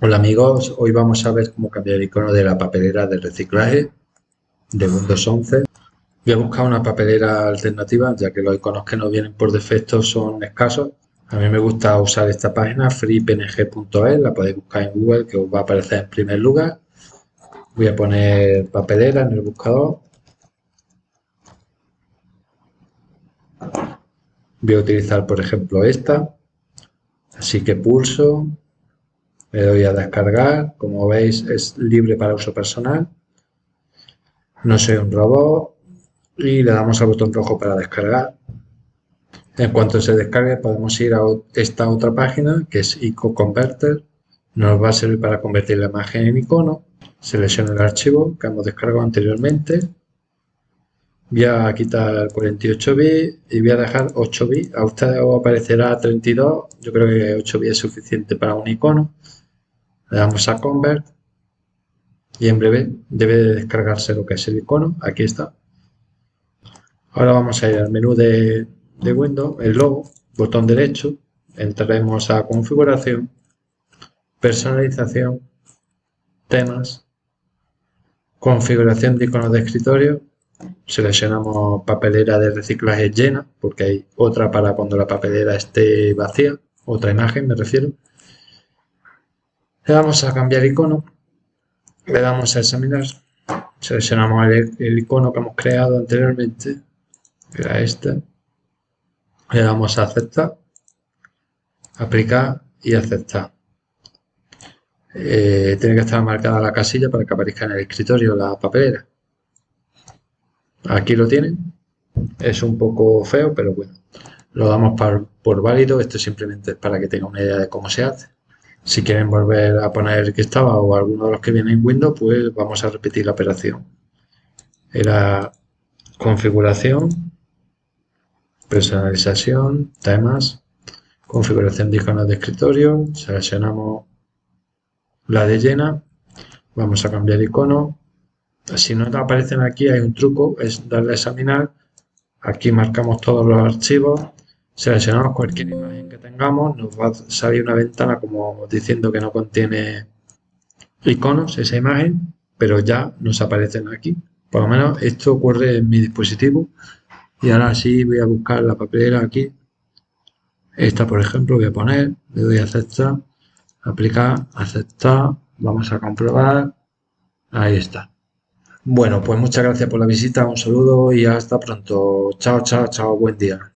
Hola amigos, hoy vamos a ver cómo cambiar el icono de la papelera de reciclaje de Windows 11. Voy a buscar una papelera alternativa ya que los iconos que nos vienen por defecto son escasos. A mí me gusta usar esta página freepng.es, la podéis buscar en Google que os va a aparecer en primer lugar. Voy a poner papelera en el buscador. Voy a utilizar por ejemplo esta. Así que pulso le doy a descargar, como veis es libre para uso personal. No soy un robot y le damos al botón rojo para descargar. En cuanto se descargue podemos ir a esta otra página que es Ico Converter. Nos va a servir para convertir la imagen en icono. Selecciono el archivo que hemos descargado anteriormente. Voy a quitar 48 bits y voy a dejar 8 bits. A ustedes aparecerá 32. Yo creo que 8 bits es suficiente para un icono. Le damos a Convert y en breve debe de descargarse lo que es el icono. Aquí está. Ahora vamos a ir al menú de, de Windows, el logo, botón derecho, entraremos a configuración, personalización, temas, configuración de iconos de escritorio, seleccionamos papelera de reciclaje llena, porque hay otra para cuando la papelera esté vacía, otra imagen me refiero. Le damos a cambiar icono, le damos a examinar, seleccionamos el, icono que hemos creado anteriormente, que era este, le damos a aceptar, aplicar y aceptar. Eh, tiene que estar marcada la casilla para que aparezca en el escritorio la papelera. Aquí lo tienen. Es un poco feo, pero bueno. Lo damos por, por válido. Esto simplemente es para que tenga una idea de cómo se hace. Si quieren volver a poner el que estaba o alguno de los que viene en Windows, pues vamos a repetir la operación. Era configuración, personalización, temas, configuración de iconos de escritorio, seleccionamos la de llena, vamos a cambiar icono. Si no aparecen aquí hay un truco, es darle a examinar. Aquí marcamos todos los archivos seleccionamos cualquier imagen que tengamos, nos va a salir una ventana como diciendo que no contiene iconos esa imagen, pero ya nos aparecen aquí. Por lo menos esto ocurre en mi dispositivo. Y ahora sí voy a buscar la papelera aquí. Esta, por ejemplo, voy a poner, le doy a aceptar, aplicar, aceptar, vamos a comprobar. Ahí está. Bueno, pues muchas gracias por la visita, un saludo y hasta pronto. Chao, chao, chao, buen día.